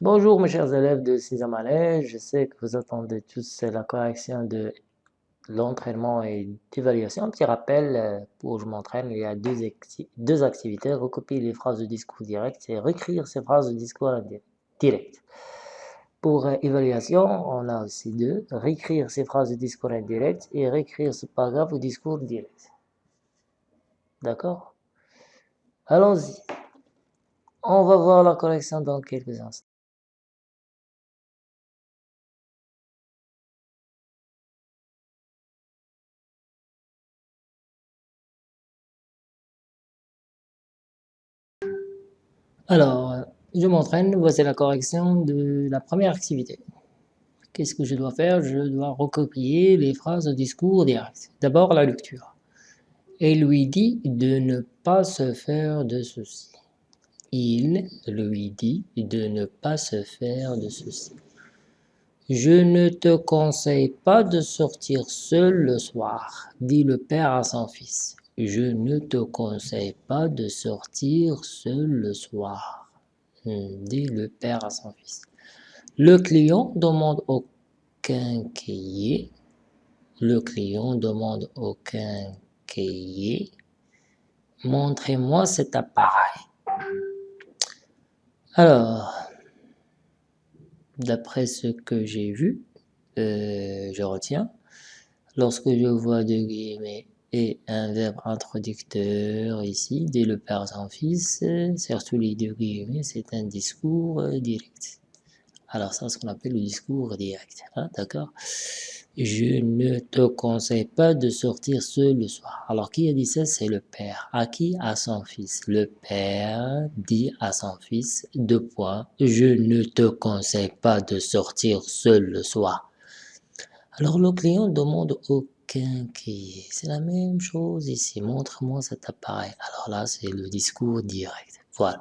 Bonjour mes chers élèves de 6e année, je sais que vous attendez tous la correction de l'entraînement et d'évaluation. Petit rappel, euh, pour je m'entraîne, il y a deux, deux, activités, recopier les phrases de discours direct et réécrire ces phrases de discours direct. Pour euh, évaluation, on a aussi deux, réécrire ces phrases de discours indirect et réécrire ce paragraphe au discours direct. D'accord? Allons-y. On va voir la correction dans quelques instants. Alors, je m'entraîne, voici la correction de la première activité. Qu'est-ce que je dois faire? Je dois recopier les phrases au discours direct. D'abord, la lecture. Et lui dit de ne pas se faire de ceci. Il lui dit de ne pas se faire de ceci. Je ne te conseille pas de sortir seul le soir, dit le père à son fils. Je ne te conseille pas de sortir seul le soir, hmm, dit le père à son fils. Le client demande au quincaillier, le client demande au quincaillier, montrez-moi cet appareil. Alors, d'après ce que j'ai vu, euh, je retiens, lorsque je vois deux guillemets et un verbe introducteur ici, dès le père son fils, surtout les deux guillemets, c'est un discours direct. Alors ça, c'est ce qu'on appelle le discours direct, hein, d'accord? Je ne te conseille pas de sortir seul le soir. Alors qui a dit ça? C'est le père. À qui? À son fils. Le père dit à son fils, deux points, je ne te conseille pas de sortir seul le soir. Alors le client demande au c'est la même chose ici. Montre-moi cet appareil. Alors là, c'est le discours direct. Voilà.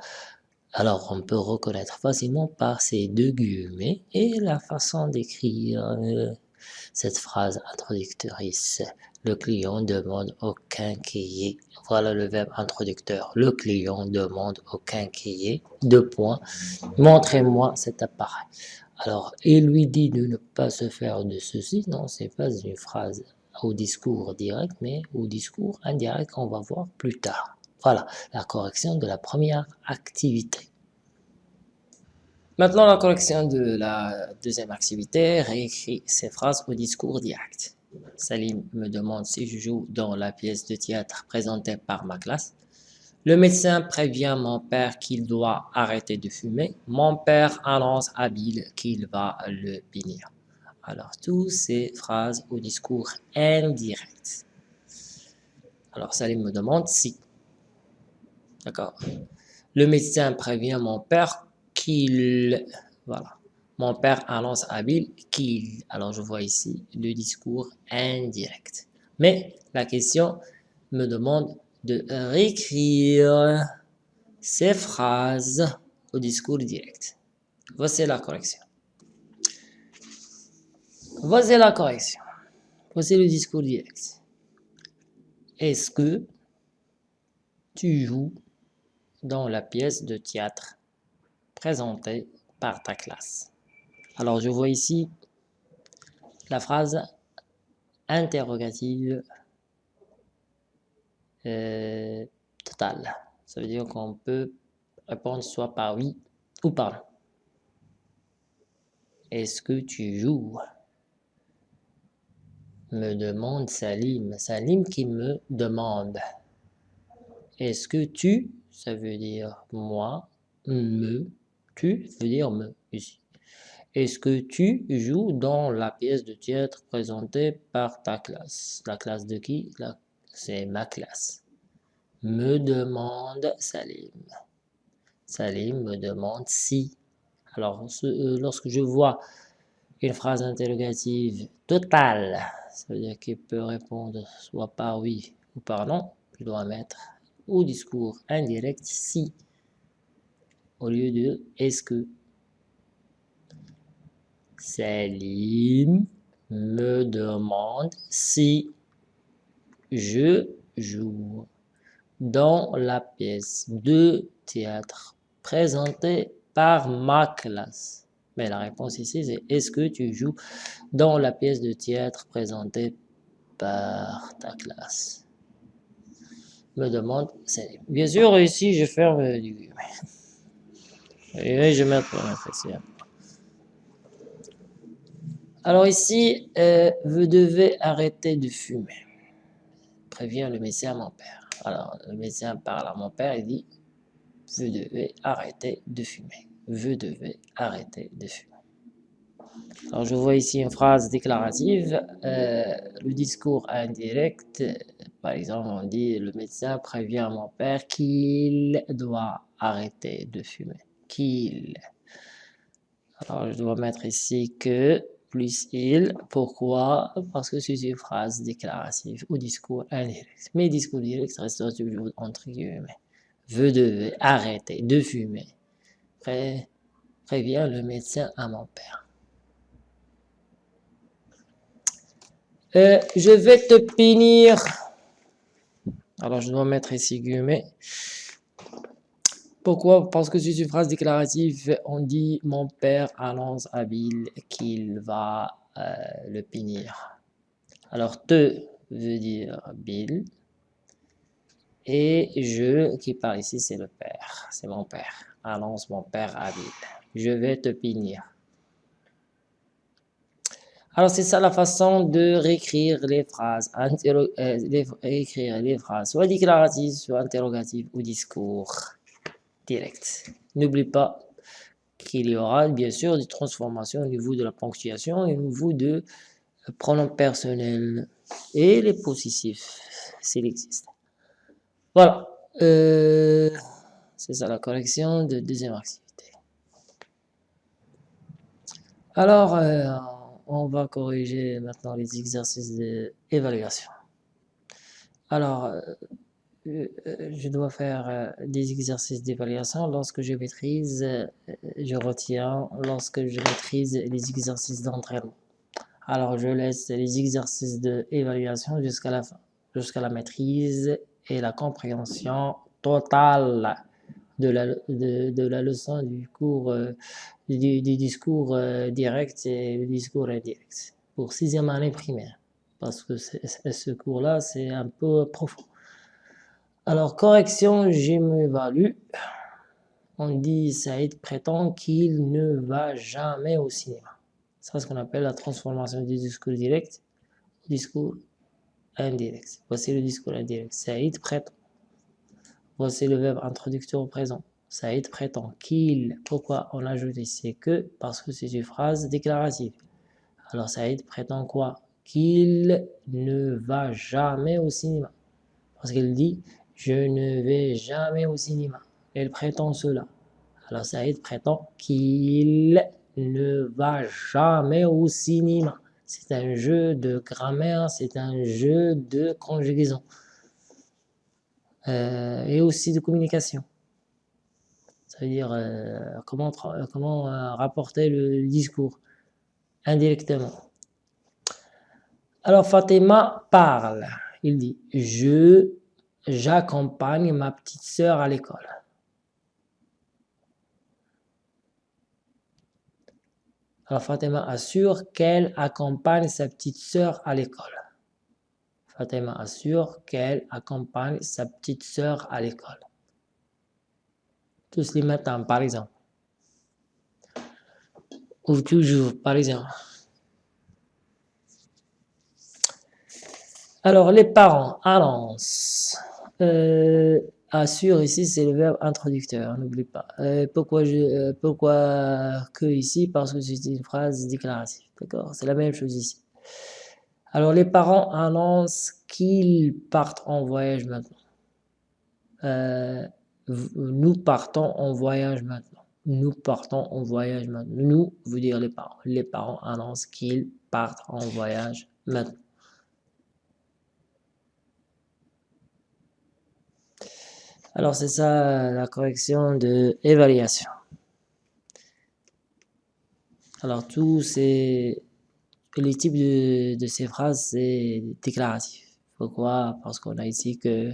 Alors, on peut reconnaître facilement par ces deux guillemets et la façon d'écrire euh, cette phrase introductrice. Le client demande au quincaillier. Voilà le verbe introducteur. Le client demande au quincaillier. Deux points. Montrez-moi cet appareil. Alors, il lui dit de ne pas se faire de ceci. Non, c'est pas une phrase au discours direct, mais au discours indirect qu'on va voir plus tard. Voilà, la correction de la première activité. Maintenant, la correction de la deuxième activité, réécrit ces phrases au discours direct. Salim me demande si je joue dans la pièce de théâtre présentée par ma classe. Le médecin prévient mon père qu'il doit arrêter de fumer. Mon père annonce à Bill qu'il va le punir. Alors, toutes ces phrases au discours indirect. Alors, Salim me demande si. D'accord. Le médecin prévient mon père qu'il... Voilà. Mon père annonce à Bill qu'il... Alors, je vois ici le discours indirect. Mais la question me demande de réécrire ces phrases au discours direct. Voici la correction. Voici la correction. Voici le discours direct. Est-ce que tu joues dans la pièce de théâtre présentée par ta classe? Alors, je vois ici la phrase interrogative euh, totale. Ça veut dire qu'on peut répondre soit par oui ou par non. Est-ce que tu joues me demande Salim. Salim qui me demande. Est-ce que tu, ça veut dire moi, me, tu veut dire me ici. Est-ce que tu joues dans la pièce de théâtre présentée par ta classe? La classe de qui? C'est ma classe. Me demande Salim. Salim me demande si. Alors, euh, lorsque je vois une phrase interrogative totale, ça veut dire qu'il peut répondre soit par oui ou par non. Je dois mettre au discours indirect si au lieu de est-ce que. Salim me demande si je joue dans la pièce de théâtre présentée par ma classe. Mais la réponse ici, c'est est-ce que tu joues dans la pièce de théâtre présentée par ta classe? Me demande, bien sûr ici je ferme du et je mets. Alors ici, euh, vous devez arrêter de fumer. Prévient le médecin à mon père. Alors le médecin parle à mon père et dit, vous devez arrêter de fumer. Vous devez arrêter de fumer. Alors je vois ici une phrase déclarative, euh, le discours indirect, par exemple on dit le médecin prévient mon père qu'il doit arrêter de fumer, qu'il. Alors je dois mettre ici que plus il, pourquoi? Parce que c'est une phrase déclarative ou discours indirect. Mais discours direct reste toujours entre guillemets. Vous devez arrêter de fumer. Prévient le médecin à mon père. Euh, je vais te punir. Alors, je dois mettre ici guillemets. Pourquoi? Parce que c'est une phrase déclarative. On dit « Mon père annonce à Bill qu'il va euh, le punir. » Alors, « te » veut dire Bill. Et « je » qui parle ici, c'est le père. C'est mon père. Annonce mon père à Bill. Je vais te punir. Alors, c'est ça la façon de réécrire les phrases, euh, phrases, soit déclaratives, soit interrogatives ou discours direct. N'oublie pas qu'il y aura bien sûr des transformations au niveau de la ponctuation et au niveau de pronoms personnels et les possessifs, s'il existe. Voilà. Euh, c'est ça la correction de deuxième activité. Alors, euh, on va corriger maintenant les exercices d'évaluation. Alors, euh, euh, je dois faire des exercices d'évaluation. Lorsque je maîtrise, je retiens. Lorsque je maîtrise les exercices d'entraînement. Alors, je laisse les exercices d'évaluation jusqu'à la jusqu'à la maîtrise et la compréhension totale de la, de, la leçon du cours du, discours euh, direct et le discours indirect pour sixième année primaire parce que ce cours-là, c'est un peu profond. Alors, correction, je m'évalue. On dit Saïd prétend qu'il ne va jamais au cinéma. C'est ce qu'on appelle la transformation du discours direct discours indirect. Voici le discours indirect. Saïd prétend. Voici le verbe introducteur au présent. Saïd prétend qu'il. Pourquoi on ajoute ici que? Parce que c'est une phrase déclarative. Alors Saïd prétend quoi? Qu'il ne va jamais au cinéma. Parce qu'il dit je ne vais jamais au cinéma. Elle prétend cela. Alors Saïd prétend qu'il ne va jamais au cinéma. C'est un jeu de grammaire, c'est un jeu de conjugaison. Euh, et aussi de communication. Ça veut dire euh, comment, euh, comment rapporter le discours indirectement. Alors Fatima parle. Il dit « Je, j'accompagne ma petite sœur à l'école. » Alors Fatima assure qu'elle accompagne sa petite sœur à l'école. Fatima assure qu'elle accompagne sa petite sœur à l'école tous les matins, par exemple. Ou toujours, par exemple. Alors, les parents annoncent. Euh, assure ici, c'est le verbe introducteur, n'oublie pas. Euh, pourquoi, euh, pourquoi que ici? Parce que c'est une phrase déclarative. D'accord? C'est la même chose ici. Alors, les parents annoncent qu'ils partent en voyage maintenant. Euh, nous partons en voyage maintenant. Nous partons en voyage maintenant. Nous, vous dire les parents. Les parents annoncent qu'ils partent en voyage maintenant. Alors, c'est ça la correction de évaluation. Alors, tous ces, les types de, ces phrases, c'est déclaratif. Pourquoi? Parce qu'on a ici que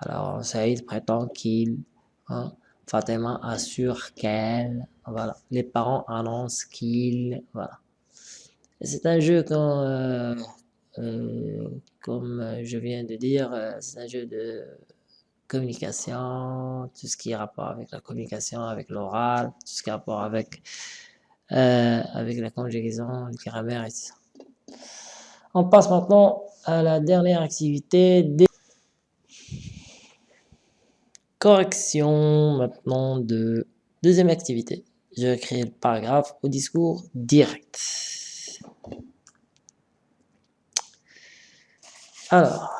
alors, Saïd prétend qu'il... Hein, Fatima assure qu'elle, voilà. Les parents annoncent qu'ils, voilà. C'est un jeu euh, euh, comme je viens de dire, euh, c'est un jeu de communication, tout ce qui est rapport avec la communication, avec l'oral, tout ce qui est rapport avec, avec la conjugaison, le grammaire et tout ça. On passe maintenant à la dernière activité des correction maintenant de deuxième activité. Je vais créer le paragraphe au discours direct. Alors,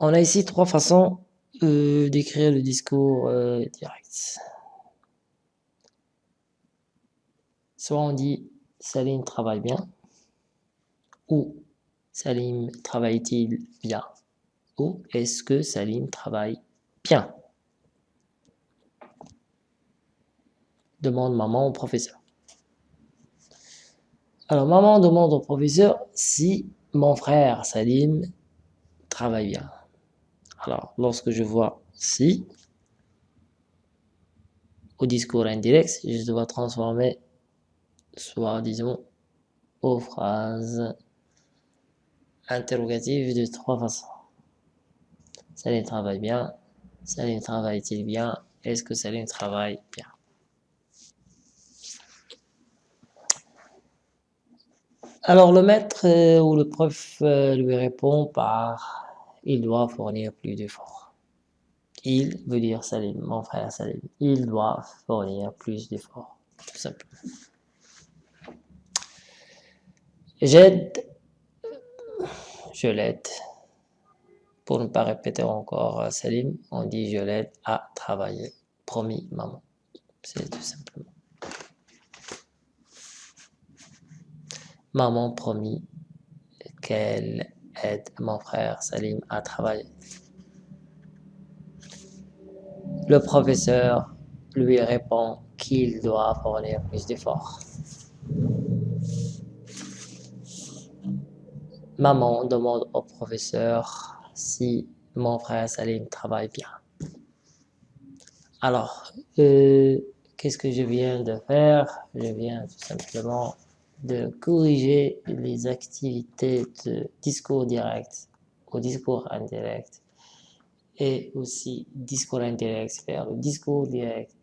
on a ici trois façons euh, d'écrire le discours euh, direct. Soit on dit Salim travaille bien ou Salim travaille-t-il bien ou est-ce que Salim travaille bien? Demande maman au professeur. Alors maman demande au professeur si mon frère Salim travaille bien. Alors, lorsque je vois si, au discours indirect, je dois transformer soit, disons, aux phrases interrogatives de trois façons. Salim travaille bien. Salim travaille-t-il bien Est-ce que Salim travaille bien? Alors le maître euh, ou le prof euh, lui répond par « il doit fournir plus d'efforts ». Il veut dire Salim, mon frère Salim, il doit fournir plus d'efforts, tout simplement. J'aide, je l'aide. Pour ne pas répéter encore euh, Salim, on dit je l'aide à travailler. Promis, maman. C'est tout simplement. Maman promis qu'elle aide mon frère Salim à travailler. Le professeur lui répond qu'il doit fournir plus d'efforts. Maman demande au professeur si mon frère Salim travaille bien. Alors, euh, qu'est-ce que je viens de faire? Je viens tout simplement de corriger les activités de discours direct au discours indirect et aussi discours indirect vers le discours direct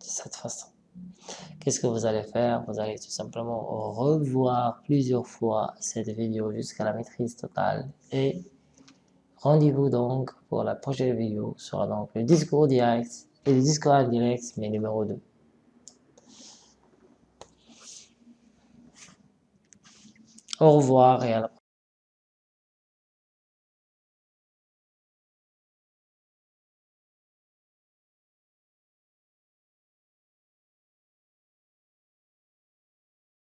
de cette façon. Qu'est-ce que vous allez faire? Vous allez tout simplement revoir plusieurs fois cette vidéo jusqu'à la maîtrise totale et rendez-vous donc pour la prochaine vidéo sera donc le discours direct et le discours indirect mais numéro 2. Au revoir et à la prochaine.